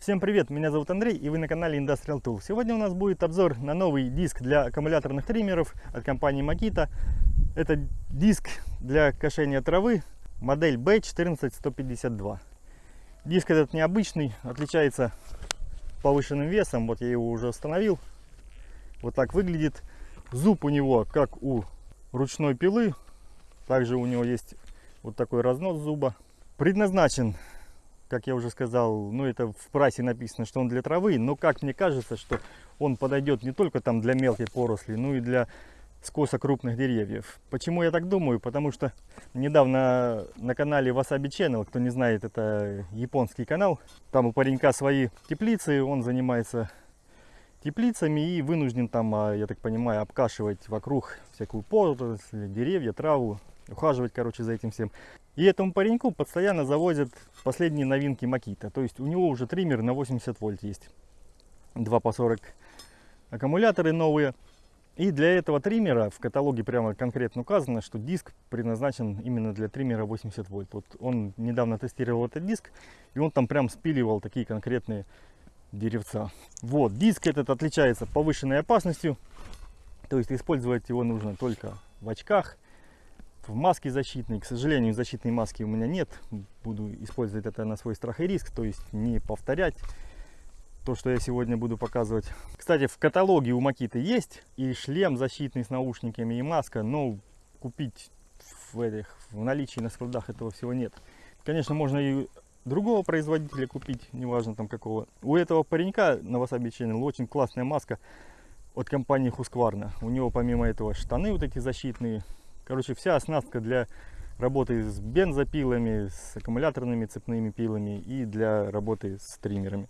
Всем привет, меня зовут Андрей и вы на канале Industrial Tool. Сегодня у нас будет обзор на новый диск для аккумуляторных триммеров от компании Makita. Это диск для кошения травы, модель B14152. Диск этот необычный, отличается повышенным весом, вот я его уже установил. Вот так выглядит. Зуб у него как у ручной пилы, также у него есть вот такой разнос зуба. Предназначен как я уже сказал, ну это в прайсе написано, что он для травы, но как мне кажется, что он подойдет не только там для мелкой поросли, но и для скоса крупных деревьев. Почему я так думаю? Потому что недавно на канале Wasabi Channel, кто не знает, это японский канал, там у паренька свои теплицы, он занимается теплицами и вынужден там, а, я так понимаю, обкашивать вокруг всякую поросль, деревья, траву, ухаживать, короче, за этим всем. И этому пареньку постоянно завозят последние новинки Макита. То есть у него уже триммер на 80 вольт есть. 2 по 40 аккумуляторы новые. И для этого триммера в каталоге прямо конкретно указано, что диск предназначен именно для триммера 80 вольт. Вот он недавно тестировал этот диск, и он там прям спиливал такие конкретные деревца. Вот, диск этот отличается повышенной опасностью, то есть использовать его нужно только в очках, в маске защитной. К сожалению, защитной маски у меня нет. Буду использовать это на свой страх и риск, то есть не повторять то, что я сегодня буду показывать. Кстати, в каталоге у Макиты есть и шлем защитный с наушниками, и маска, но купить в, этих, в наличии на складах этого всего нет. Конечно, можно и другого производителя купить, неважно там какого. У этого паренька на Wasabi Channel очень классная маска от компании Husqvarna. У него помимо этого штаны вот эти защитные, Короче, вся оснастка для работы с бензопилами, с аккумуляторными цепными пилами и для работы с триммерами.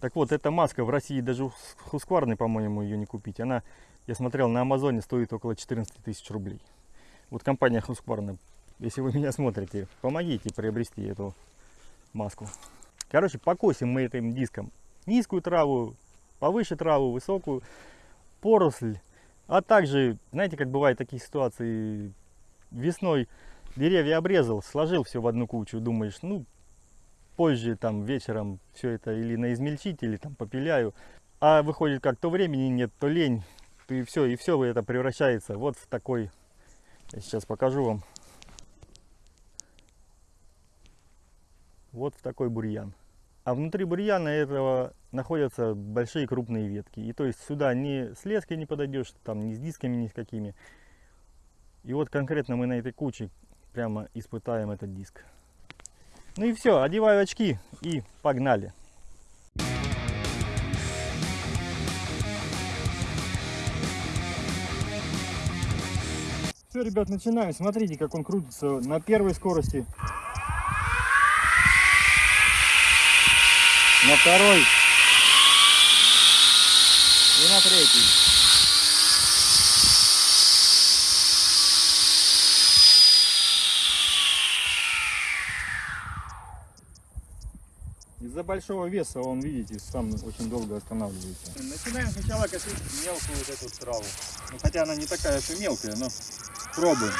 Так вот, эта маска в России даже у Husqvarna, по-моему, ее не купить. Она, я смотрел, на Амазоне стоит около 14 тысяч рублей. Вот компания Husqvarna, если вы меня смотрите, помогите приобрести эту маску. Короче, покосим мы этим диском низкую траву, повыше траву, высокую поросль а также, знаете, как бывают такие ситуации, весной деревья обрезал, сложил все в одну кучу, думаешь, ну, позже, там, вечером все это или на измельчить, или там попиляю. А выходит, как то времени нет, то лень, и все, и все это превращается вот в такой, я сейчас покажу вам, вот в такой бурьян. А внутри бурьяна этого находятся большие крупные ветки. И то есть сюда ни с леской не подойдешь, там ни с дисками, ни с какими. И вот конкретно мы на этой куче прямо испытаем этот диск. Ну и все, одеваю очки и погнали. Все, ребят, начинаем. Смотрите, как он крутится на первой скорости на второй и на третий. Из-за большого веса он, видите, сам очень долго останавливается. Начинаем сначала косить мелкую вот эту траву. Ну, хотя она не такая уж и мелкая, но пробуем.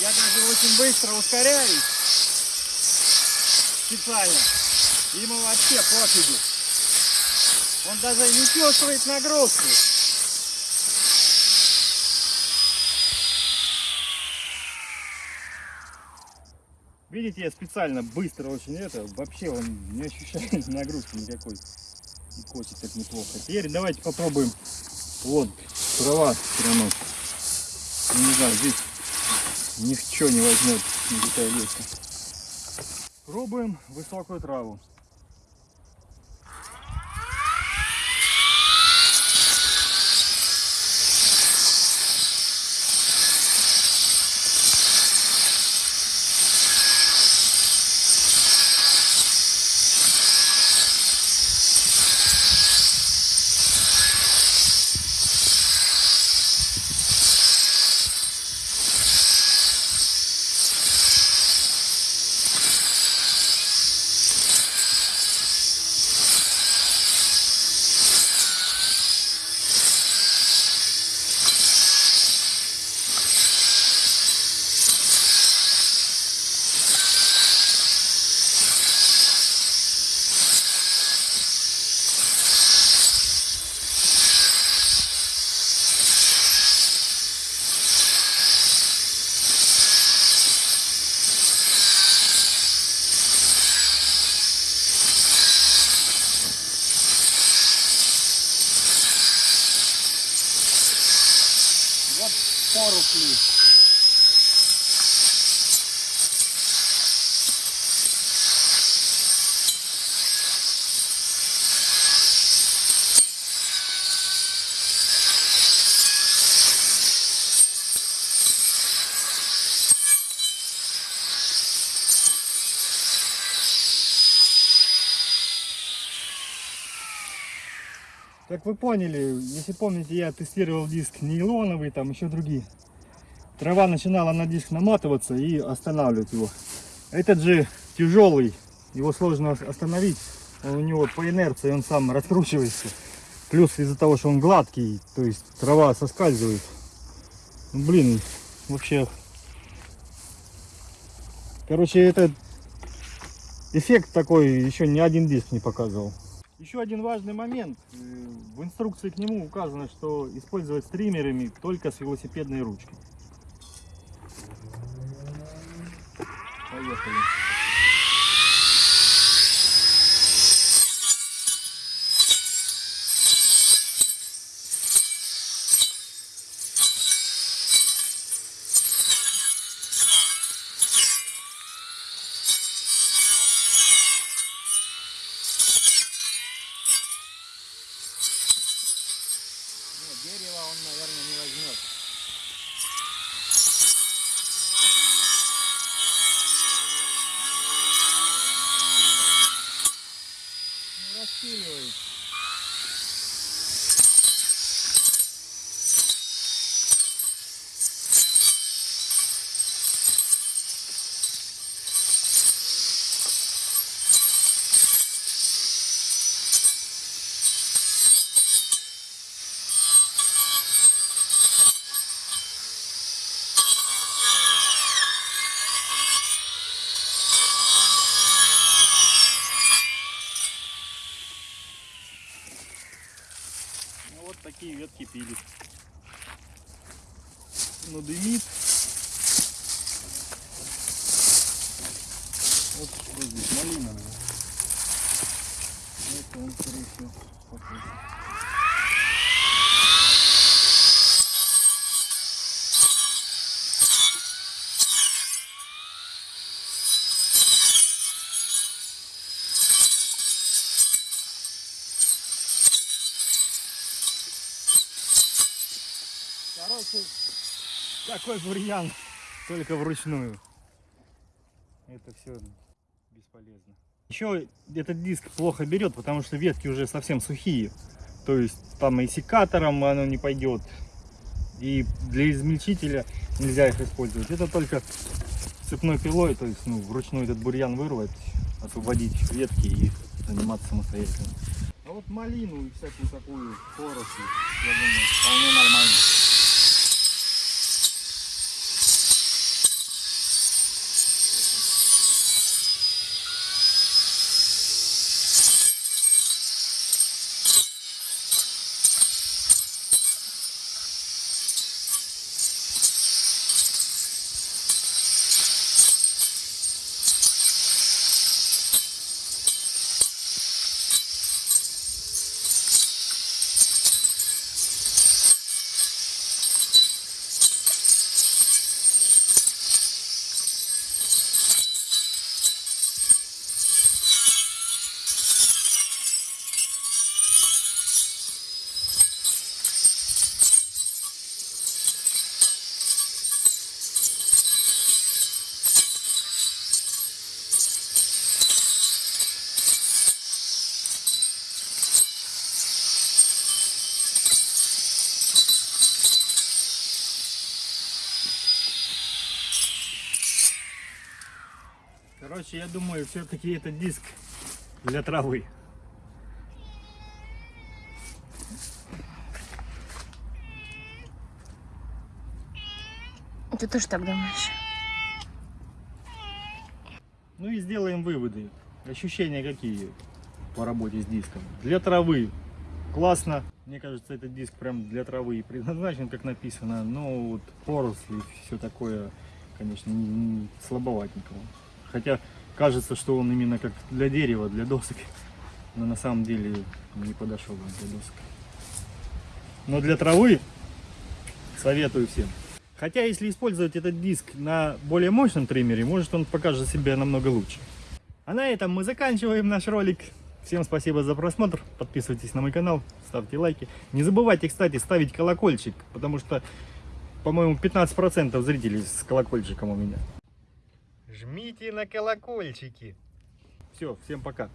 Я даже очень быстро ускоряюсь. Специально. Ему вообще пофигу. Он даже не чувствует нагрузку. Видите, я специально быстро очень это, вообще он не ощущает нагрузки никакой. И косит так неплохо. Теперь давайте попробуем. Вот, трава равно. Не знаю, здесь ничего не возьмет никакая леска. Пробуем высокую траву. Поросли. Как вы поняли, если помните, я тестировал диск нейлоновый, там еще другие. Трава начинала на диск наматываться и останавливать его. Этот же тяжелый, его сложно ос- остановить. Он у него по инерции он сам раскручивается. Плюс из-за того, что он гладкий, то есть трава соскальзывает. Ну, Блин, вообще. Короче, этот эффект такой еще ни один диск не показывал. Еще один важный момент. Э, В инструкции к нему указано, что использовать стримерами только с велосипедной ручкой. Поехали. Нет, дерево он, наверное, такие ветки пилит. Ну, дымит. Вот что здесь, малина. Это он, скорее всего, похож. Такой бурьян, только вручную. Это все бесполезно. Еще этот диск плохо берет, потому что ветки уже совсем сухие. То есть там и секатором оно не пойдет. И для измельчителя нельзя их использовать. Это только цепной пилой, то есть ну, вручную этот бурьян вырвать, освободить ветки и заниматься самостоятельно. А вот малину и всякую такую поросль, я думаю, вполне нормально. Короче, я думаю, все-таки это диск для травы. Ты тоже так думаешь? Ну и сделаем выводы. Ощущения какие по работе с диском? Для травы классно. Мне кажется, этот диск прям для травы и предназначен, как написано. Но вот поросли, все такое, конечно, не, не слабоватенького. Хотя кажется, что он именно как для дерева, для досок. Но на самом деле не подошел он для досок. Но для травы советую всем. Хотя, если использовать этот диск на более мощном триммере, может он покажет себя намного лучше. А на этом мы заканчиваем наш ролик. Всем спасибо за просмотр. Подписывайтесь на мой канал, ставьте лайки. Не забывайте, кстати, ставить колокольчик, потому что, по-моему, 15% зрителей с колокольчиком у меня. Жмите на колокольчики. Все, всем пока.